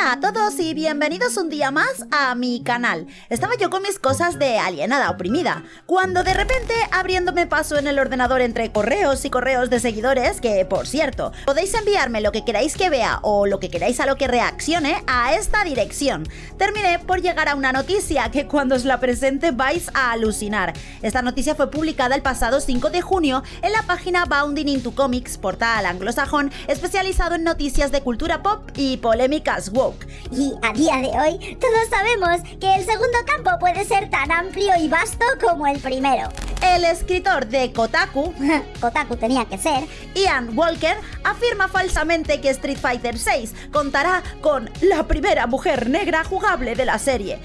Hola a todos y bienvenidos un día más a mi canal. Estaba yo con mis cosas de alienada oprimida, cuando de repente abriéndome paso en el ordenador entre correos y correos de seguidores, que por cierto, podéis enviarme lo que queráis que vea o lo que queráis a lo que reaccione a esta dirección. Terminé por llegar a una noticia que cuando os la presente vais a alucinar. Esta noticia fue publicada el pasado 5 de junio en la página Bounding into Comics, portal anglosajón especializado en noticias de cultura pop y polémicas Y a día de hoy todos sabemos que el segundo campo puede ser tan amplio y vasto como el primero. El escritor de Kotaku, Kotaku tenía que ser, Ian Walker, afirma falsamente que Street Fighter VI contará con la primera mujer negra jugable de la serie.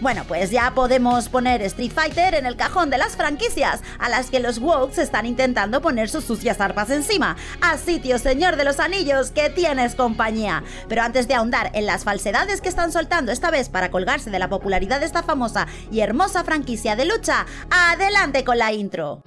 Bueno, pues ya podemos poner Street Fighter en el cajón de las franquicias a las que los Wokes están intentando poner sus sucias arpas encima. Así, tío señor de los anillos, que tienes compañía. Pero antes de ahondar en las falsedades que están soltando esta vez para colgarse de la popularidad de esta famosa y hermosa franquicia de lucha, adelante con la intro.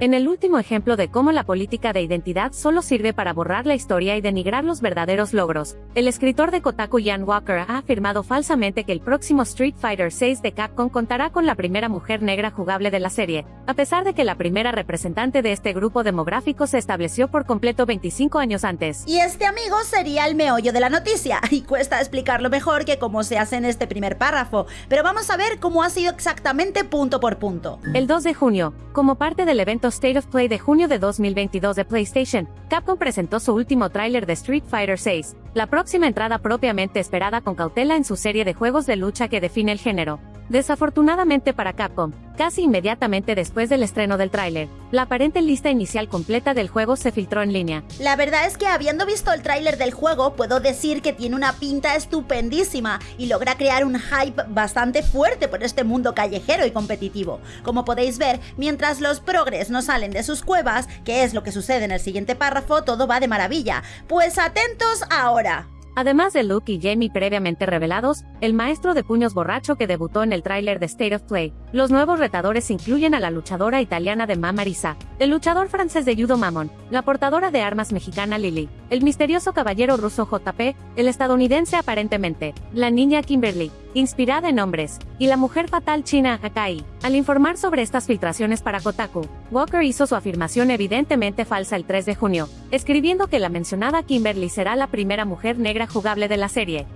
En el último ejemplo de cómo la política de identidad solo sirve para borrar la historia y denigrar los verdaderos logros, el escritor de Kotaku Ian Walker ha afirmado falsamente que el próximo Street Fighter VI de Capcom contará con la primera mujer negra jugable de la serie, a pesar de que la primera representante de este grupo demográfico se estableció por completo 25 años antes. Y este amigo sería el meollo de la noticia, y cuesta explicarlo mejor que cómo se hace en este primer párrafo, pero vamos a ver cómo ha sido exactamente punto por punto. El 2 de junio, como parte del evento State of Play de junio de 2022 de PlayStation, Capcom presentó su último tráiler de Street Fighter VI, la próxima entrada propiamente esperada con cautela en su serie de juegos de lucha que define el género. Desafortunadamente para Capcom, casi inmediatamente después del estreno del tráiler, la aparente lista inicial completa del juego se filtró en línea. La verdad es que habiendo visto el tráiler del juego, puedo decir que tiene una pinta estupendísima y logra crear un hype bastante fuerte por este mundo callejero y competitivo. Como podéis ver, mientras los progres no salen de sus cuevas, que es lo que sucede en el siguiente párrafo, todo va de maravilla. Pues atentos ahora. Además de Luke y Jamie previamente revelados, el maestro de puños borracho que debutó en el tráiler de State of Play, los nuevos retadores incluyen a la luchadora italiana de Mamarisa, el luchador francés de Judo Mamon, la portadora de armas mexicana Lily, el misterioso caballero ruso JP, el estadounidense aparentemente, la niña Kimberly, inspirada en hombres, y la mujer fatal china Akai. Al informar sobre estas filtraciones para Kotaku, Walker hizo su afirmación evidentemente falsa el 3 de junio, escribiendo que la mencionada Kimberly será la primera mujer negra jugable de la serie.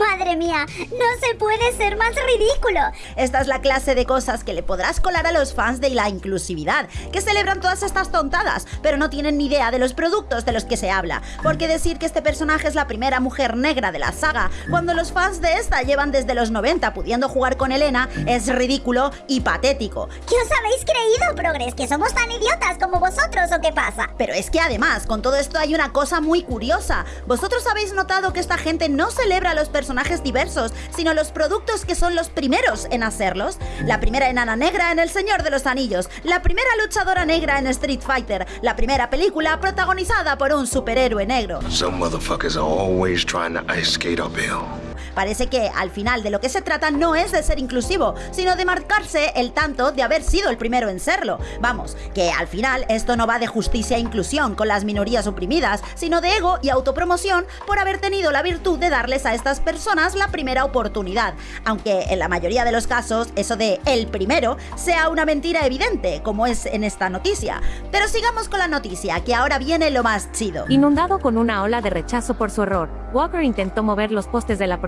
Madre mía, no se puede ser más ridículo. Esta es la clase de cosas que le podrás colar a los fans de la inclusividad, que celebran todas estas tontadas, pero no tienen ni idea de los productos de los que se habla. Porque decir que este personaje es la primera mujer negra de la saga, cuando los fans de esta llevan desde los 90 pudiendo jugar con Elena, es ridículo y patético. ¿Qué os habéis creído, Progres? ¿Que somos tan idiotas como vosotros o qué pasa? Pero es que además, con todo esto hay una cosa muy curiosa. ¿Vosotros habéis notado que esta gente no celebra a los personajes personajes diversos, sino los productos que son los primeros en hacerlos. La primera enana negra en El Señor de los Anillos, la primera luchadora negra en Street Fighter, la primera película protagonizada por un superhéroe negro. Some motherfuckers are always trying to ice skate uphill. Parece que al final de lo que se trata no es de ser inclusivo, sino de marcarse el tanto de haber sido el primero en serlo. Vamos, que al final esto no va de justicia e inclusión con las minorías oprimidas, sino de ego y autopromoción por haber tenido la virtud de darles a estas personas la primera oportunidad, aunque en la mayoría de los casos eso de el primero sea una mentira evidente, como es en esta noticia. Pero sigamos con la noticia, que ahora viene lo más chido. Inundado con una ola de rechazo por su error, Walker intentó mover los postes de la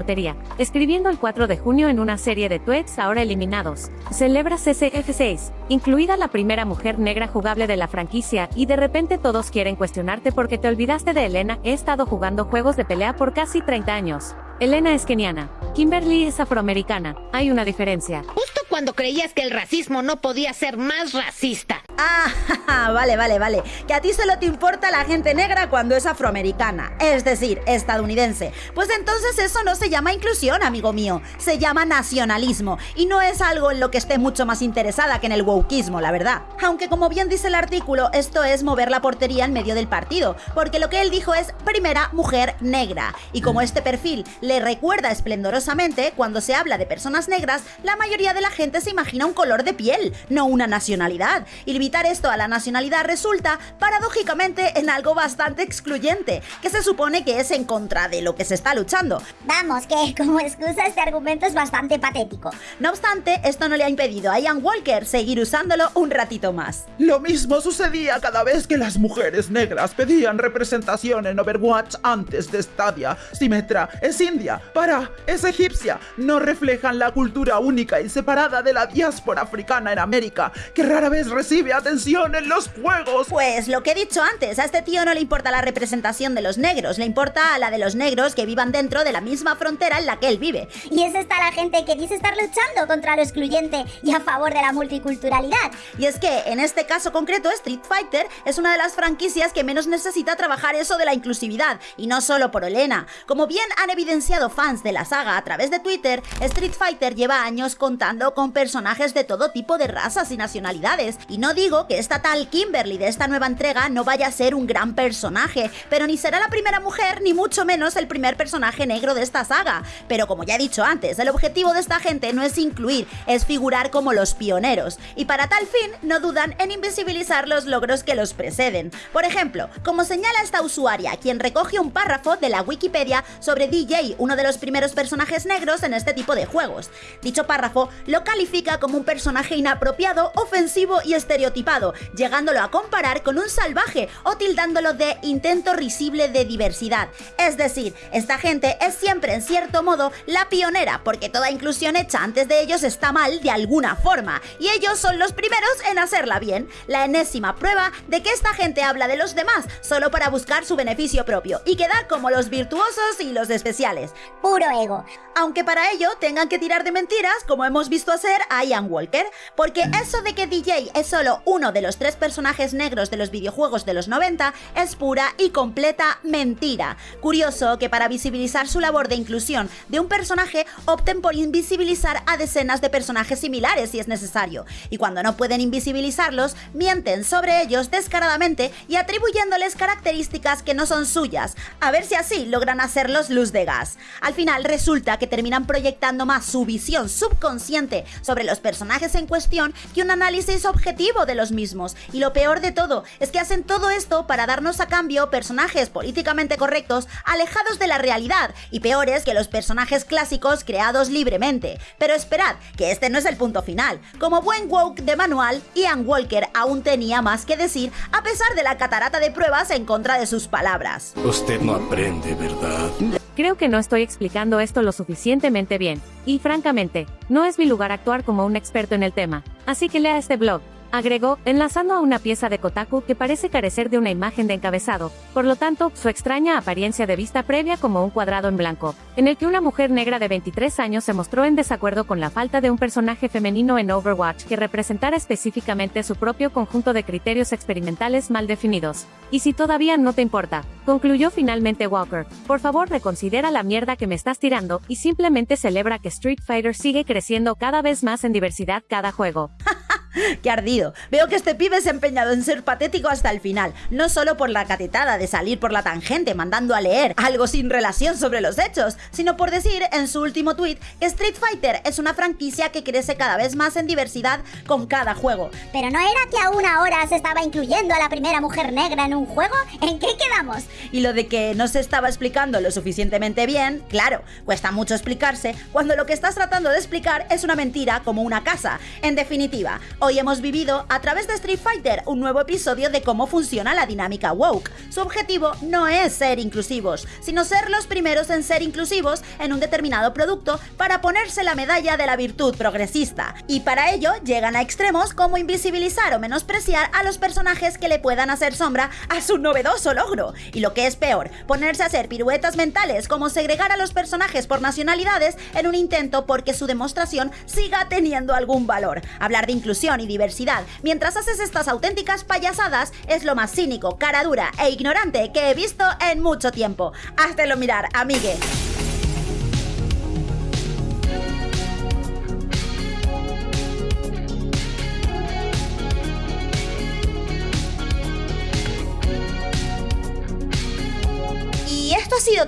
escribiendo el 4 de junio en una serie de tweets ahora eliminados. Celebra CCF6, incluida la primera mujer negra jugable de la franquicia, y de repente todos quieren cuestionarte porque te olvidaste de Elena. He estado jugando juegos de pelea por casi 30 años. Elena es keniana. Kimberly es afroamericana. Hay una diferencia. Justo cuando creías que el racismo no podía ser más racista. Ah, vale, vale, vale. Que a ti solo te importa la gente negra cuando es afroamericana, es decir, estadounidense. Pues entonces eso no se llama inclusión, amigo mío. Se llama nacionalismo. Y no es algo en lo que esté mucho más interesada que en el wokismo, la verdad. Aunque como bien dice el artículo, esto es mover la portería en medio del partido. Porque lo que él dijo es primera mujer negra. Y como este perfil le recuerda esplendorosamente, cuando se habla de personas negras, la mayoría de la gente se imagina un color de piel, no una nacionalidad. Y Limitar esto a la nacionalidad resulta, paradójicamente, en algo bastante excluyente, que se supone que es en contra de lo que se está luchando. Vamos, que como excusa este argumento es bastante patético. No obstante, esto no le ha impedido a Ian Walker seguir usándolo un ratito más. Lo mismo sucedía cada vez que las mujeres negras pedían representación en Overwatch antes de Stadia. Symmetra es india, para es egipcia. No reflejan la cultura única y separada de la diáspora africana en América, que rara vez recibe atención en los juegos. Pues lo que he dicho antes, a este tío no le importa la representación de los negros, le importa la de los negros que vivan dentro de la misma frontera en la que él vive. Y es esta la gente que dice estar luchando contra lo excluyente y a favor de la multiculturalidad. Y es que en este caso concreto Street Fighter es una de las franquicias que menos necesita trabajar eso de la inclusividad, y no solo por Olena. Como bien han evidenciado fans de la saga a través de Twitter, Street Fighter lleva años contando con personajes de todo tipo de razas y nacionalidades, y no digo que esta tal Kimberly de esta nueva entrega no vaya a ser un gran personaje, pero ni será la primera mujer ni mucho menos el primer personaje negro de esta saga. Pero como ya he dicho antes, el objetivo de esta gente no es incluir, es figurar como los pioneros, y para tal fin no dudan en invisibilizar los logros que los preceden. Por ejemplo, como señala esta usuaria, quien recoge un párrafo de la Wikipedia sobre DJ, uno de los primeros personajes negros en este tipo de juegos. Dicho párrafo lo califica como un personaje inapropiado, ofensivo y estereotipado, llegándolo a comparar con un salvaje o tildándolo de intento risible de diversidad. Es decir, esta gente es siempre en cierto modo la pionera, porque toda inclusión hecha antes de ellos está mal de alguna forma, y ellos son los primeros en hacerla bien, la enésima prueba de que esta gente habla de los demás solo para buscar su beneficio propio y quedar como los virtuosos y los especiales. Puro ego. Aunque para ello tengan que tirar de mentiras, como hemos visto hacer a Ian Walker, porque eso de que DJ es solo uno de los tres personajes negros de los videojuegos de los 90 es pura y completa mentira. Curioso que para visibilizar su labor de inclusión de un personaje opten por invisibilizar a decenas de personajes similares si es necesario, y cuando no pueden invisibilizarlos, mienten sobre ellos descaradamente y atribuyéndoles características que no son suyas, a ver si así logran hacerlos luz de gas. Al final resulta que terminan proyectando más su visión subconsciente sobre los personajes en cuestión que un análisis objetivo de los mismos. Y lo peor de todo es que hacen todo esto para darnos a cambio personajes políticamente correctos alejados de la realidad y peores que los personajes clásicos creados libremente. Pero esperad, que este no es el punto final. Como buen woke de manual, Ian Walker aún tenía más que decir a pesar de la catarata de pruebas en contra de sus palabras. Usted no aprende, ¿verdad? Creo que no estoy explicando esto lo suficientemente bien, y francamente, no es mi lugar actuar como un experto en el tema, así que lea este blog. Agregó, enlazando a una pieza de Kotaku que parece carecer de una imagen de encabezado, por lo tanto, su extraña apariencia de vista previa como un cuadrado en blanco, en el que una mujer negra de 23 años se mostró en desacuerdo con la falta de un personaje femenino en Overwatch que representara específicamente su propio conjunto de criterios experimentales mal definidos. Y si todavía no te importa, concluyó finalmente Walker, por favor reconsidera la mierda que me estás tirando y simplemente celebra que Street Fighter sigue creciendo cada vez más en diversidad cada juego. ¡Qué ardido! Veo que este pibe se ha empeñado en ser patético hasta el final, no solo por la catetada de salir por la tangente mandando a leer algo sin relación sobre los hechos, sino por decir en su último tweet que Street Fighter es una franquicia que crece cada vez más en diversidad con cada juego. Pero no era que a una hora se estaba incluyendo a la primera mujer negra en un juego. ¿En qué quedamos? Y lo de que no se estaba explicando lo suficientemente bien, claro, cuesta mucho explicarse cuando lo que estás tratando de explicar es una mentira como una casa. En definitiva, hoy hemos vivido a través de Street Fighter un nuevo episodio de cómo funciona la dinámica woke. Su objetivo no es ser inclusivos, sino ser los primeros en ser inclusivos en un determinado producto para ponerse la medalla de la virtud progresista. Y para ello llegan a extremos como invisibilizar o menospreciar a los personajes que le puedan hacer sombra a su novedoso logro. Y lo que es peor, ponerse a hacer piruetas mentales como segregar a los personajes por nacionalidades en un intento porque su demostración siga teniendo algún valor. Hablar de inclusión y diversidad mientras haces estas auténticas payasadas es lo más cínico, cara dura e ignorante que he visto en mucho tiempo. Háztelo mirar, amigue.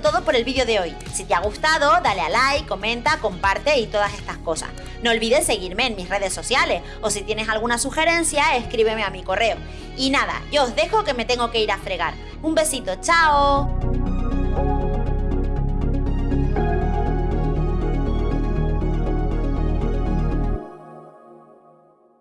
Todo por el vídeo de hoy. Si te ha gustado, dale a like, comenta, comparte y todas estas cosas. No olvides seguirme en mis redes sociales o si tienes alguna sugerencia, escríbeme a mi correo. Y nada, yo os dejo que me tengo que ir a fregar. Un besito, chao.